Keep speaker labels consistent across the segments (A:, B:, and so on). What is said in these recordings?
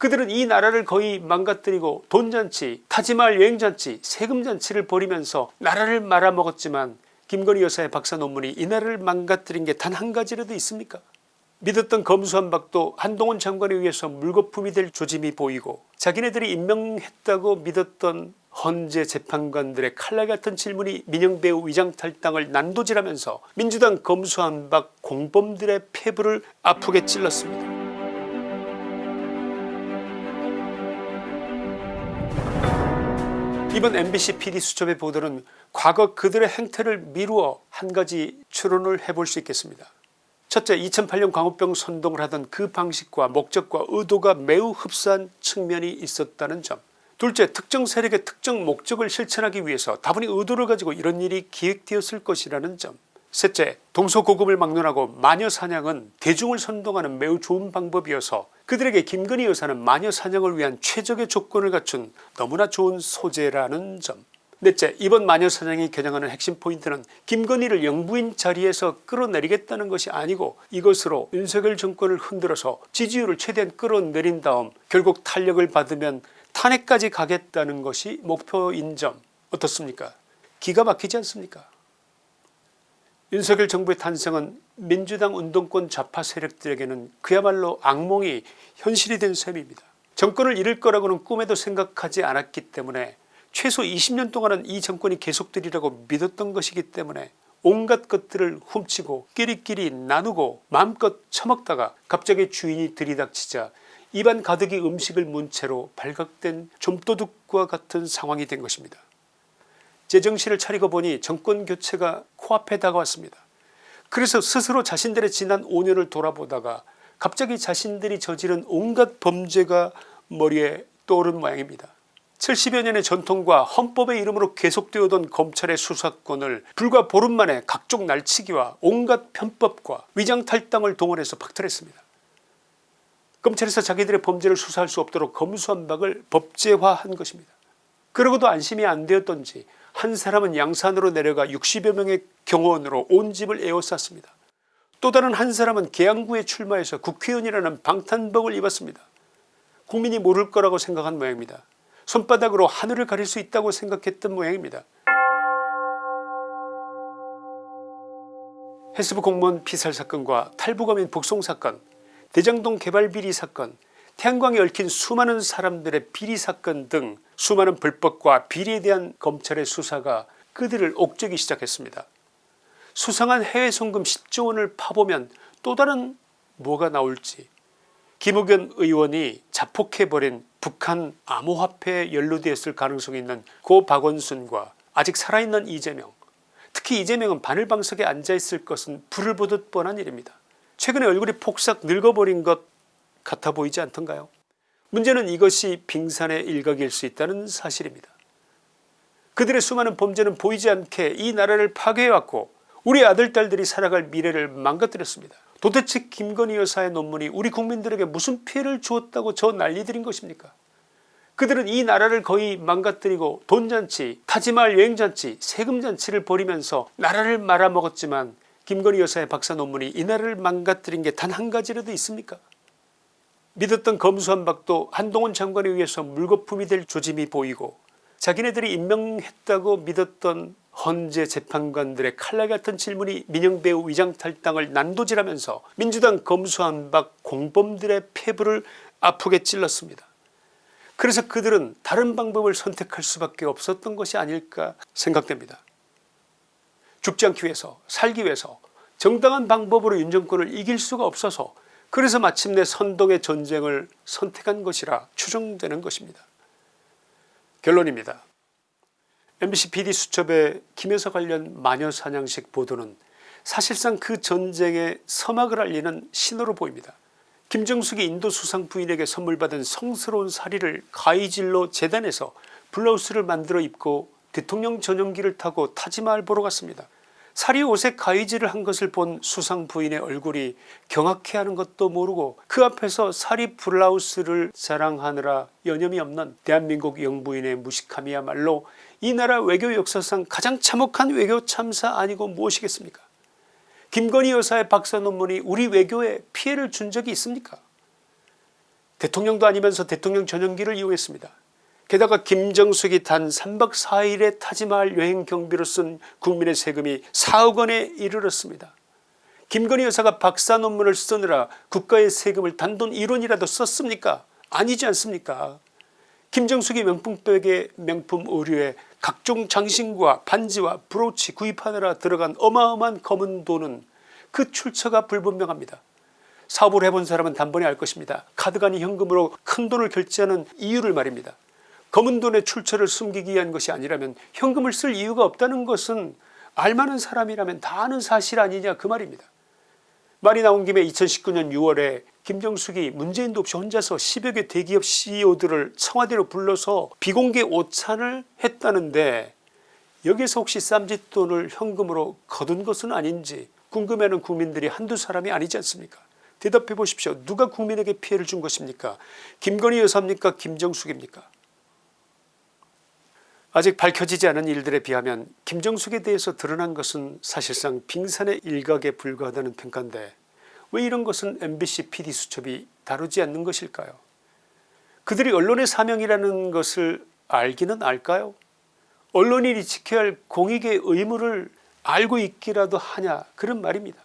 A: 그들은 이 나라를 거의 망가뜨리고 돈잔치 타지말 여행잔치 세금잔치를 벌이면서 나라를 말아먹었지만 김건희 여사의 박사 논문이 이 나라를 망가뜨린 게 단 한 가지라도 있습니까 믿었던 검수한박도 한동훈 장관에 의해서 물거품이 될 조짐이 보이고 자기네들이 임명했다고 믿었던 헌재 재판관들의 칼날 같은 질문이 민영배우 위장탈당을 난도질하면서 민주당 검수한박 공범들의 폐부를 아프게 찔렀습니다. 이번 MBC PD수첩의 보도는 과거 그들의 행태를 미루어 한 가지 추론을 해볼 수 있겠습니다. 첫째 2008년 광우병 선동을 하던 그 방식과 목적과 의도가 매우 흡사한 측면이 있었다는 점 둘째 특정 세력의 특정 목적을 실천하기 위해서 다분히 의도를 가지고 이런 일이 기획되었을 것이라는 점 셋째 동서고금을 막론하고 마녀사냥은 대중을 선동하는 매우 좋은 방법이어서 그들에게 김건희 여사는 마녀사냥을 위한 최적의 조건을 갖춘 너무나 좋은 소재라는 점. 넷째 이번 마녀사냥이 겨냥하는 핵심 포인트는 김건희를 영부인 자리에서 끌어내리겠다는 것이 아니고 이것으로 윤석열 정권을 흔들어서 지지율을 최대한 끌어내린 다음 결국 탄력을 받으면 탄핵까지 가겠다는 것이 목표인 점. 어떻습니까? 기가 막히지 않습니까 윤석열 정부의 탄생은 민주당 운동권 좌파 세력들에게는 그야말로 악몽이 현실이 된 셈입니다. 정권을 잃을 거라고는 꿈에도 생각하지 않았기 때문에 최소 20년 동안은 이 정권이 계속되리라고 믿었던 것이기 때문에 온갖 것들을 훔치고 끼리끼리 나누고 마음껏 처먹다가 갑자기 주인이 들이닥치자 입안 가득이 음식을 문 채로 발각된 좀도둑과 같은 상황이 된 것입니다. 제정신을 차리고 보니 정권교체가 코앞에 다가왔습니다. 그래서 스스로 자신들의 지난 5년을 돌아보다가 갑자기 자신들이 저지른 온갖 범죄가 머리에 떠오른 모양입니다. 70여 년의 전통과 헌법의 이름으로 계속되어던 검찰의 수사권을 불과 보름 만에 각종 날치기와 온갖 편법과 위장탈당을 동원해서 박탈했습니다. 검찰에서 자기들의 범죄를 수사할 수 없도록 검수한박을 법제화한 것입니다. 그러고도 안심이 안 되었던지 한 사람은 양산으로 내려가 60여 명의 경호원으로 온 집을 에워쌌습니다. 또 다른 한 사람은 계양구에 출마해서 국회의원이라는 방탄복을 입었습니다. 국민이 모를 거라고 생각한 모양입니다. 손바닥으로 하늘을 가릴 수 있다고 생각했던 모양입니다. 해수부 공무원 피살 사건과 탈북어민 북송 사건 대장동 개발 비리 사건 태양광에 얽힌 수많은 사람들의 비리 사건 등 수많은 불법과 비리에 대한 검찰의 수사가 그들을 옥죄기 시작했습니다. 수상한 해외 송금 10조원을 파보면 또 다른 뭐가 나올지 김우겸 의원이 자폭해버린 북한 암호화폐에 연루되었을 가능성이 있는 고 박원순과 아직 살아있는 이재명 특히 이재명은 바늘방석에 앉아있을 것은 불을 보듯 뻔한 일입니다. 최근에 얼굴이 폭삭 늙어버린 것 같아 보이지 않던가요 문제는 이것이 빙산의 일각일 수 있다는 사실입니다. 그들의 수많은 범죄는 보이지 않게 이 나라를 파괴해왔고 우리 아들 딸들이 살아갈 미래를 망가뜨렸습니다. 도대체 김건희 여사의 논문이 우리 국민들에게 무슨 피해를 주었다고 저 난리들인 것입니까 그들은 이 나라를 거의 망가뜨리고 돈잔치 타지말 여행잔치 세금잔치를 벌이면서 나라를 말아먹었지만 김건희 여사의 박사 논문이 이 나라를 망가뜨린 게 단 한 가지라도 있습니까 믿었던 검수한박도 한동훈 장관에 의해서 물거품이 될 조짐이 보이고 자기네들이 임명했다고 믿었던 헌재 재판관들의 칼날 같은 질문이 민영배우 위장탈당을 난도질하면서 민주당 검수한박 공범들의 폐부를 아프게 찔렀습니다. 그래서 그들은 다른 방법을 선택할 수밖에 없었던 것이 아닐까 생각됩니다. 죽지 않기 위해서 살기 위해서 정당한 방법으로 윤 정권을 이길 수가 없어서 그래서 마침내 선동의 전쟁을 선택한 것이라 추정되는 것입니다. 결론입니다. MBC PD수첩의 김여사 관련 마녀사냥식 보도는 사실상 그 전쟁의 서막을 알리는 신호로 보입니다. 김정숙이 인도 수상 부인에게 선물받은 성스러운 사리를 가이질로 재단에서 블라우스를 만들어 입고 대통령 전용기를 타고 타지마을 보러 갔습니다. 사리 옷에 가위질을 한 것을 본 수상 부인의 얼굴이 경악해하는 것도 모르고 그 앞에서 사리 블라우스를 자랑하느라 여념이 없는 대한민국 영부인의 무식함이야말로 이 나라 외교 역사상 가장 참혹한 외교 참사 아니고 무엇이겠습니까 김건희 여사의 박사 논문이 우리 외교에 피해를 준 적이 있습니까 대통령도 아니면서 대통령 전용기를 이용했습니다. 게다가 김정숙이 단 3박 4일의 타지마할 여행 경비로 쓴 국민의 세금이 4억 원에 이르렀습니다. 김건희 여사가 박사 논문을 쓰느라 국가의 세금을 단돈 1원이라도 썼습니까 아니지 않습니까 김정숙이 명품백에 명품 의류에 각종 장신과 반지와 브로치 구입하느라 들어간 어마어마한 검은 돈은 그 출처가 불분명합니다. 사업을 해본 사람은 단번에 알 것입니다. 아닌 현금으로 큰 돈을 결제하는 이유를 말입니다. 검은 돈의 출처를 숨기기 위한 것이 아니라면 현금을 쓸 이유가 없다는 것은 알만한 사람이라면 다 아는 사실 아니냐 그 말입니다. 말이 나온 김에 2019년 6월에 김정숙이 문재인도 없이 혼자서 10여 개 대기업 CEO들을 청와대로 불러서 비공개 오찬을 했다는데 여기서 혹시 쌈짓돈을 현금으로 거둔 것은 아닌지 궁금해하는 국민들이 한두 사람이 아니지 않습니까? 대답해 보십시오. 누가 국민에게 피해를 준 것입니까? 김건희 여사입니까? 김정숙입니까 아직 밝혀지지 않은 일들에 비하면 김정숙에 대해서 드러난 것은 사실상 빙산의 일각에 불과하다는 평가인데 왜 이런 것은 MBC PD수첩이 다루지 않는 것일까요? 그들이 언론의 사명이라는 것을 알기는 알까요? 언론인이 지켜야 할 공익의 의무를 알고 있기라도 하냐 그런 말입니다.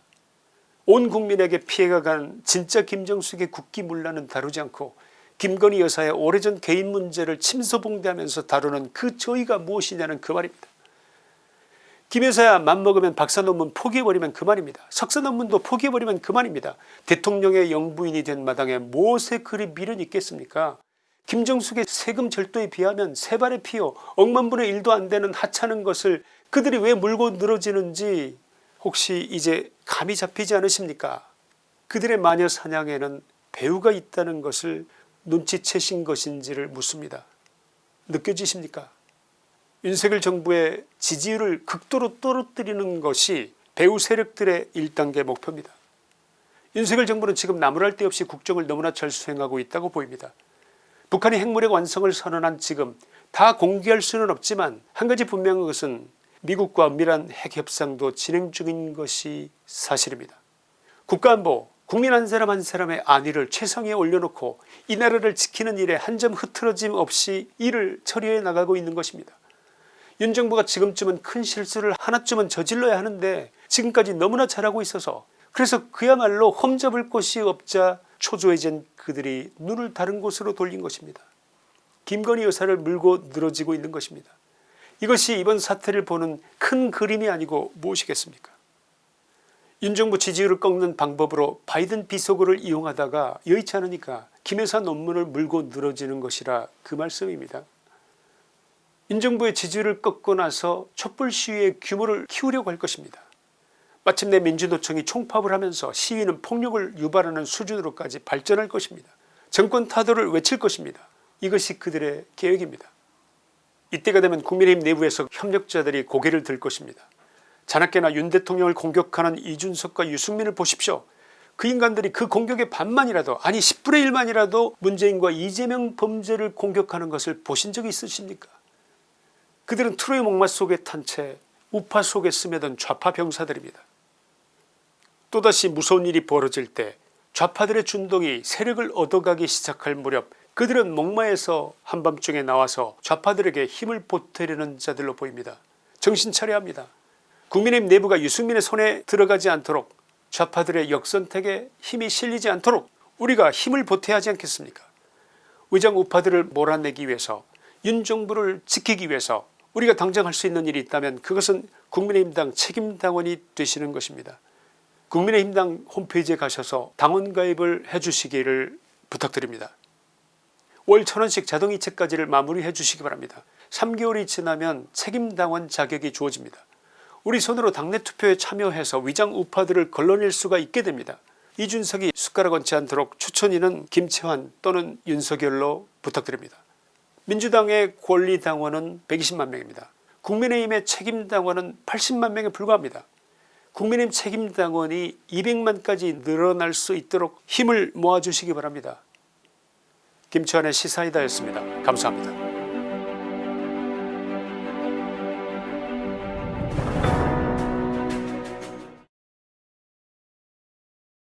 A: 온 국민에게 피해가 간 진짜 김정숙의 국기문란은 다루지 않고 김건희 여사의 오래전 개인 문제를 침소봉대하면서 다루는 그 저희가 무엇이냐는 그 말입니다. 김 여사야 맘먹으면 박사 논문 포기해버리면 그만입니다. 석사 논문도 포기해버리면 그만입니다. 대통령의 영부인이 된 마당에 무엇에 그리 미련이 있겠습니까 김정숙의 세금 절도에 비하면 세 발의 피요 억만분의 일도 안되는 하찮은 것을 그들이 왜 물고 늘어지는지 혹시 이제 감이 잡히지 않으십니까 그들의 마녀 사냥에는 배우가 있다는 것을 눈치채신 것인지를 묻습니다. 느껴지십니까 윤석열 정부의 지지율을 극도로 떨어뜨리는 것이 배우 세력들의 1단계 목표입니다. 윤석열 정부는 지금 나무랄 데 없이 국정을 너무나 잘 수행하고 있다고 보입니다. 북한이 핵무력 완성을 선언한 지금 다 공개할 수는 없지만 한 가지 분명한 것은 미국과 은밀한 핵협상도 진행 중인 것이 사실입니다. 국가안보 국민 한 사람 한 사람의 안위를 최상위에 올려놓고 이 나라를 지키는 일에 한 점 흐트러짐 없이 일을 처리해 나가고 있는 것입니다. 윤 정부가 지금쯤은 큰 실수를 하나쯤은 저질러야 하는데 지금까지 너무나 잘하고 있어서 그래서 그야말로 험잡을 곳이 없자 초조해진 그들이 눈을 다른 곳으로 돌린 것입니다. 김건희 여사를 물고 늘어지고 있는 것입니다. 이것이 이번 사태를 보는 큰 그림이 아니고 무엇이겠습니까 윤정부 지지율을 꺾는 방법으로 바이든 비속어를 이용하다가 여의치 않으니까 김여사 논문을 물고 늘어지는 것이라 그 말씀입니다. 윤정부의 지지율을 꺾고 나서 촛불 시위의 규모를 키우려고 할 것입니다. 마침내 민주노총이 총파업을 하면서 시위는 폭력을 유발하는 수준으로까지 발전할 것입니다. 정권 타도를 외칠 것입니다. 이것이 그들의 계획입니다. 이때가 되면 국민의힘 내부에서 협력자들이 고개를 들 것입니다. 자나깨나 윤 대통령을 공격하는 이준석과 유승민을 보십시오. 그 인간들이 그 공격의 반만이라도 아니 10분의 1만이라도 문재인과 이재명 범죄를 공격하는 것을 보신 적이 있으십니까 그들은 트로이 목마 속에 탄 채 우파 속에 스며든 좌파 병사들입니다. 또다시 무서운 일이 벌어질 때 좌파들의 준동이 세력을 얻어가기 시작할 무렵 그들은 목마에서 한밤중에 나와서 좌파들에게 힘을 보태려는 자들로 보입니다. 정신 차려야 합니다. 국민의힘 내부가 유승민의 손에 들어가지 않도록 좌파들의 역선택에 힘이 실리지 않도록 우리가 힘을 보태야 하지 않겠습니까 의장 우파들을 몰아내기 위해서 윤 정부를 지키기 위해서 우리가 당장 할 수 있는 일이 있다면 그것은 국민의힘당 책임당원이 되시는 것입니다. 국민의힘당 홈페이지에 가셔서 당원 가입을 해주시기를 부탁드립니다. 월 천원씩 자동이체까지를 마무리해 주시기 바랍니다. 3개월이 지나면 책임당원 자격이 주어집니다. 우리 손으로 당내 투표에 참여해서 위장 우파들을 걸러낼 수가 있게 됩니다. 이준석이 숟가락 얹지 않도록 추천인은 김채환 또는 윤석열로 부탁드립니다. 민주당의 권리당원은 120만 명입니다. 국민의힘의 책임당원은 80만 명에 불과합니다. 국민의힘 책임당원이 200만까지 늘어날 수 있도록 힘을 모아주시기 바랍니다. 김치환의 시사이다였습니다. 감사합니다.